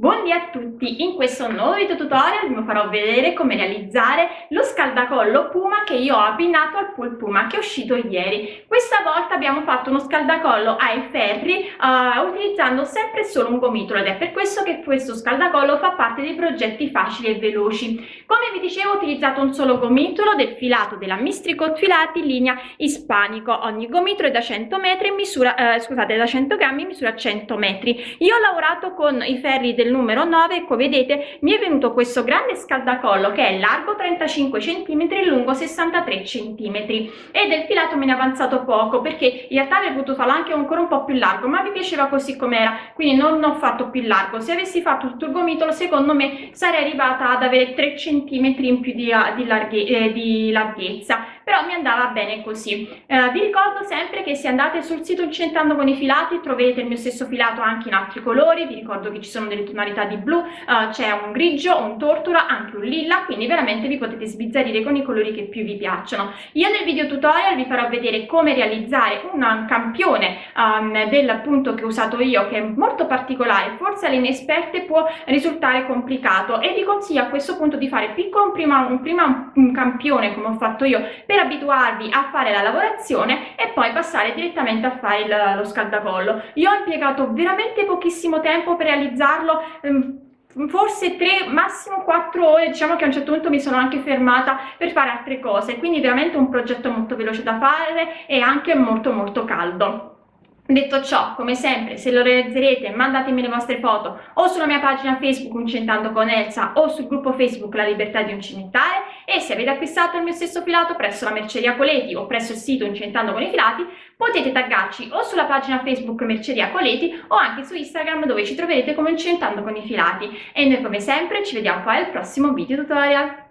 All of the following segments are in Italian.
Buongiorno a tutti, in questo nuovo video tutorial vi farò vedere come realizzare lo scaldacollo Puma che io ho abbinato al pool Puma che è uscito ieri. Questa volta abbiamo fatto uno scaldacollo ai ferri uh, utilizzando sempre solo un gomitolo ed è per questo che questo scaldacollo fa parte dei progetti facili e veloci. Come vi dicevo ho utilizzato un solo gomitolo del filato della Mistricot Filati linea ispanico, ogni gomitolo è da 100 metri misura, uh, scusate da 100 grammi misura 100 metri. Io ho lavorato con i ferri del numero 9 ecco vedete mi è venuto questo grande scaldacollo che è largo 35 cm e lungo 63 cm e del filato me ne è avanzato poco perché in realtà avrei potuto farlo anche ancora un po' più largo ma mi piaceva così com'era. Quindi non ho fatto più largo. Se avessi fatto tutto il gomitolo secondo me sarei arrivata ad avere 3 cm in più di, di, larghe, eh, di larghezza però mi andava bene così. Eh, vi ricordo sempre che se andate sul sito incentando con i filati troverete il mio stesso filato anche in altri colori. Vi ricordo che ci sono delle tonalità di blu uh, c'è un grigio un tortura anche un lilla quindi veramente vi potete sbizzarrire con i colori che più vi piacciono. Io nel video tutorial vi farò vedere come realizzare un campione um, del punto che ho usato io che è molto particolare forse alle inesperte può risultare complicato e vi consiglio a questo punto di fare prima un prima un campione come ho fatto io per abituarvi a fare la lavorazione e poi passare direttamente a fare il, lo scaldacollo. Io ho impiegato veramente pochissimo tempo per realizzarlo ehm, forse tre massimo quattro ore. Diciamo che a un certo punto mi sono anche fermata per fare altre cose. Quindi veramente un progetto molto veloce da fare e anche molto molto caldo Detto ciò, come sempre, se lo realizzerete mandatemi le vostre foto o sulla mia pagina Facebook Uncentando con Elsa o sul gruppo Facebook La Libertà di Uncinettare e se avete acquistato il mio stesso filato presso la merceria Coleti o presso il sito Uncentando con i filati potete taggarci o sulla pagina Facebook Merceria Coleti o anche su Instagram dove ci troverete come Uncentando con i filati e noi come sempre ci vediamo poi al prossimo video tutorial.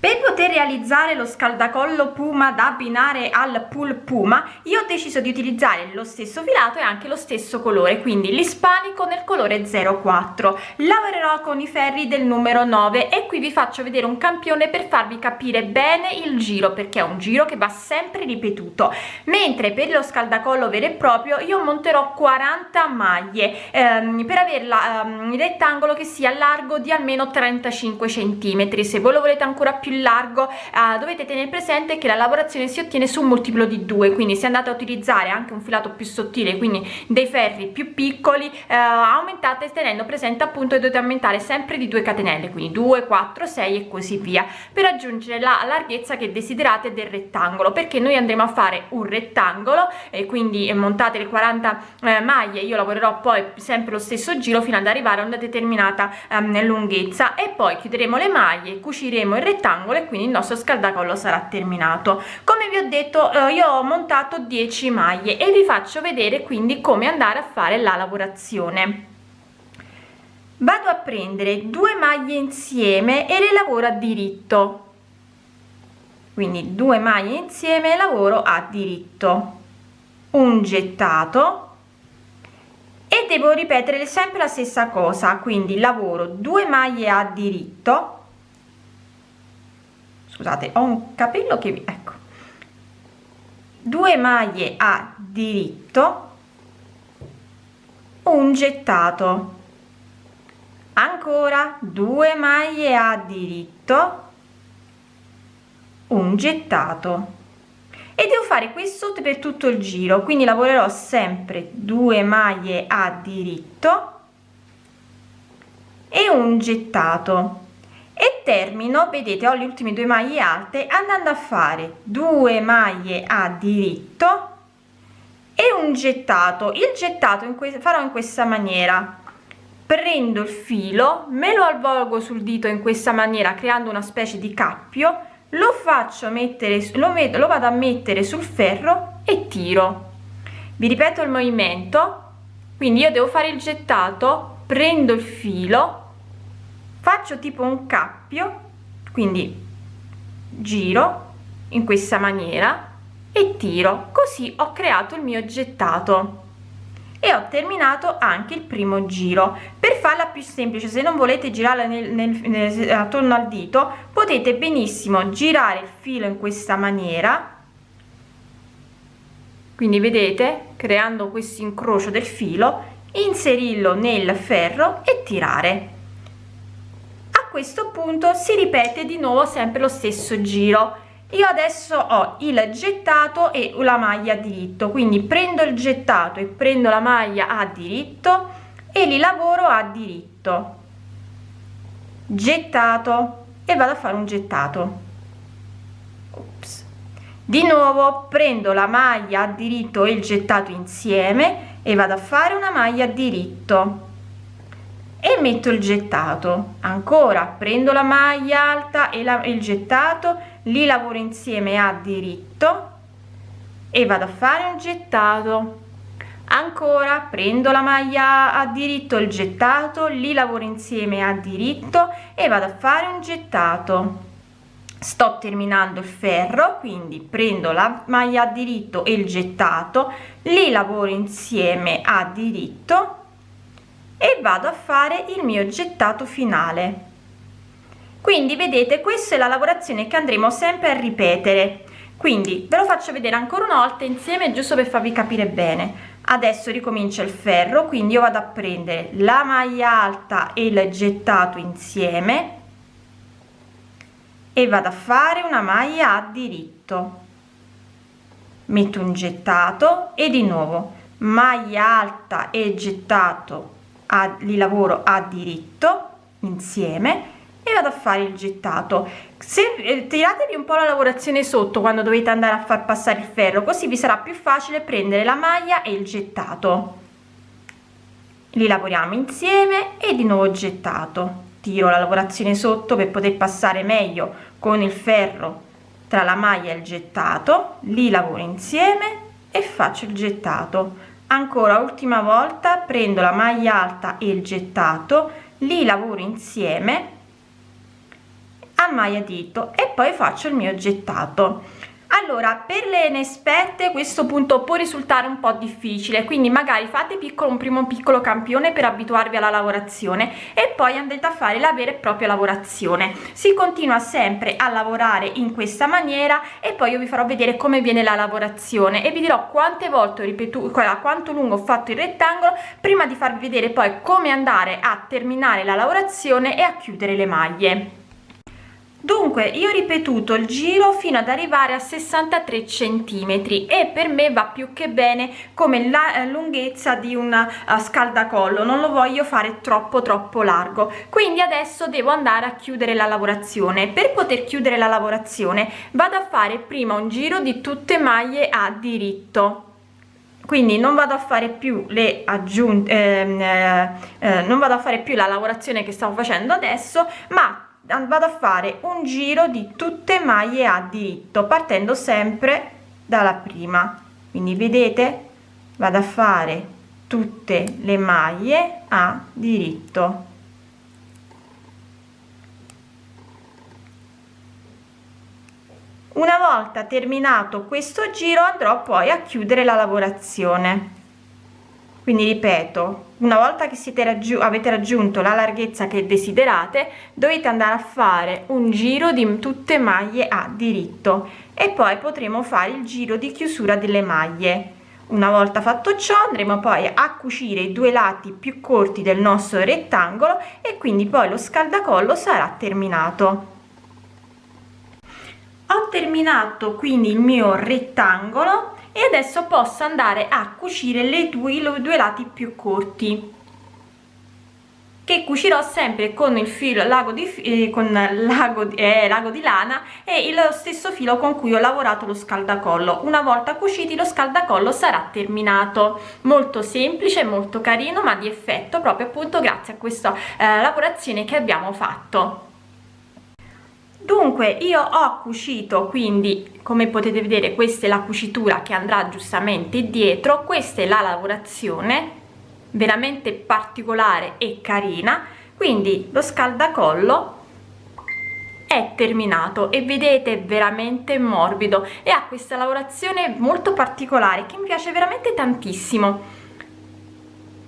Per poter realizzare lo scaldacollo Puma da abbinare al pool Puma io ho deciso di utilizzare lo stesso filato e anche lo stesso colore quindi l'ispanico nel colore 04 lavorerò con i ferri del numero 9 e qui vi faccio vedere un campione per farvi capire bene il giro perché è un giro che va sempre ripetuto. Mentre per lo scaldacollo vero e proprio io monterò 40 maglie ehm, per averla ehm, il rettangolo che sia largo di almeno 35 centimetri. Se voi lo volete ancora più più largo eh, dovete tenere presente che la lavorazione si ottiene su un multiplo di 2 quindi se andate a utilizzare anche un filato più sottile quindi dei ferri più piccoli eh, aumentate tenendo presente appunto che dovete aumentare sempre di 2 catenelle quindi 2 4 6 e così via per raggiungere la larghezza che desiderate del rettangolo perché noi andremo a fare un rettangolo e quindi montate le 40 eh, maglie io lavorerò poi sempre lo stesso giro fino ad arrivare a una determinata ehm, lunghezza e poi chiuderemo le maglie cuciremo il rettangolo rettangolo e quindi il nostro scaldacollo sarà terminato. Come vi ho detto eh, io ho montato 10 maglie e vi faccio vedere quindi come andare a fare la lavorazione. Vado a prendere due maglie insieme e le lavoro a diritto. Quindi due maglie insieme lavoro a diritto. Un gettato. E devo ripetere sempre la stessa cosa quindi lavoro due maglie a diritto scusate ho un capello che mi ecco. Due maglie a diritto un gettato. Ancora due maglie a diritto un gettato. E devo fare questo per tutto il giro quindi lavorerò sempre due maglie a diritto e un gettato e termino vedete ho le ultime due maglie alte andando a fare due maglie a diritto e un gettato. Il gettato in cui farò in questa maniera. Prendo il filo me lo avvolgo sul dito in questa maniera creando una specie di cappio lo faccio mettere lo, metto, lo vado a mettere sul ferro e tiro. Vi ripeto il movimento? Quindi io devo fare il gettato prendo il filo faccio tipo un cappio quindi giro in questa maniera e tiro. Così ho creato il mio gettato e ho terminato anche il primo giro. Per farla più semplice se non volete girarla nel, nel, nel, attorno al dito potete benissimo girare il filo in questa maniera. Quindi vedete creando questo incrocio del filo inserirlo nel ferro e tirare questo punto si ripete di nuovo sempre lo stesso giro. Io adesso ho il gettato e la maglia a diritto quindi prendo il gettato e prendo la maglia a diritto e li lavoro a diritto. Gettato. E vado a fare un gettato. Ops. di nuovo prendo la maglia a diritto e il gettato insieme e vado a fare una maglia a diritto e metto il gettato. Ancora prendo la maglia alta e la, il gettato li lavoro insieme a diritto e vado a fare un gettato. Ancora prendo la maglia a diritto il gettato li lavoro insieme a diritto e vado a fare un gettato. Sto terminando il ferro quindi prendo la maglia a diritto e il gettato li lavoro insieme a diritto e vado a fare il mio gettato finale. Quindi vedete questa è la lavorazione che andremo sempre a ripetere. Quindi ve lo faccio vedere ancora una volta insieme giusto per farvi capire bene. Adesso ricomincia il ferro quindi io vado a prendere la maglia alta e il gettato insieme e vado a fare una maglia a diritto. Metto un gettato e di nuovo maglia alta e gettato a, li lavoro a diritto insieme e vado a fare il gettato. Se eh, tiratevi un po la lavorazione sotto quando dovete andare a far passare il ferro così vi sarà più facile prendere la maglia e il gettato. Li lavoriamo insieme e di nuovo gettato. Tiro la lavorazione sotto per poter passare meglio con il ferro tra la maglia e il gettato. Li lavoro insieme e faccio il gettato ancora ultima volta prendo la maglia alta e il gettato li lavoro insieme a maglia dito e poi faccio il mio gettato allora per le inesperte questo punto può risultare un po difficile quindi magari fate piccolo un primo piccolo campione per abituarvi alla lavorazione e poi andate a fare la vera e propria lavorazione. Si continua sempre a lavorare in questa maniera e poi io vi farò vedere come viene la lavorazione e vi dirò quante volte ho ripetuto quanto lungo ho fatto il rettangolo prima di farvi vedere poi come andare a terminare la lavorazione e a chiudere le maglie dunque io ho ripetuto il giro fino ad arrivare a 63 centimetri e per me va più che bene come la eh, lunghezza di una uh, scaldacollo non lo voglio fare troppo troppo largo. Quindi adesso devo andare a chiudere la lavorazione. Per poter chiudere la lavorazione vado a fare prima un giro di tutte maglie a diritto. Quindi non vado a fare più le aggiunte ehm, eh, eh, non vado a fare più la lavorazione che stavo facendo adesso ma vado a fare un giro di tutte maglie a diritto partendo sempre dalla prima. Quindi vedete vado a fare tutte le maglie a diritto. Una volta terminato questo giro andrò poi a chiudere la lavorazione quindi ripeto una volta che siete raggiunto avete raggiunto la larghezza che desiderate dovete andare a fare un giro di tutte maglie a diritto e poi potremo fare il giro di chiusura delle maglie. Una volta fatto ciò andremo poi a cucire i due lati più corti del nostro rettangolo e quindi poi lo scaldacollo sarà terminato. Ho terminato quindi il mio rettangolo e adesso posso andare a cucire le due, i due lati più corti che cucirò sempre con il filo lago di eh, con lago, eh, lago di lana e lo stesso filo con cui ho lavorato lo scaldacollo. Una volta cuciti lo scaldacollo sarà terminato. Molto semplice molto carino ma di effetto proprio appunto grazie a questa eh, lavorazione che abbiamo fatto dunque io ho cucito quindi come potete vedere questa è la cucitura che andrà giustamente dietro. Questa è la lavorazione veramente particolare e carina. Quindi lo scaldacollo è terminato e vedete veramente morbido. E ha questa lavorazione molto particolare che mi piace veramente tantissimo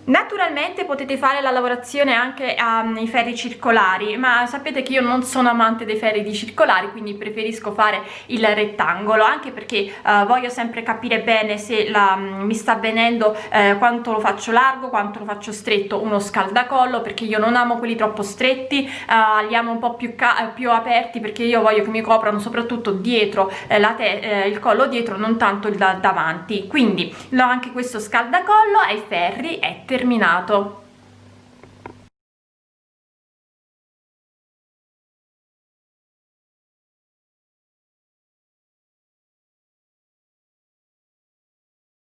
Naturalmente potete fare la lavorazione anche ai ferri circolari, ma sapete che io non sono amante dei ferri di circolari, quindi preferisco fare il rettangolo, anche perché uh, voglio sempre capire bene se la, um, mi sta venendo uh, quanto lo faccio largo, quanto lo faccio stretto uno scaldacollo, perché io non amo quelli troppo stretti, uh, li amo un po' più, più, aperti, perché io voglio che mi coprano soprattutto dietro il collo dietro, non tanto il da davanti. Quindi anche questo scaldacollo ai ferri è terminato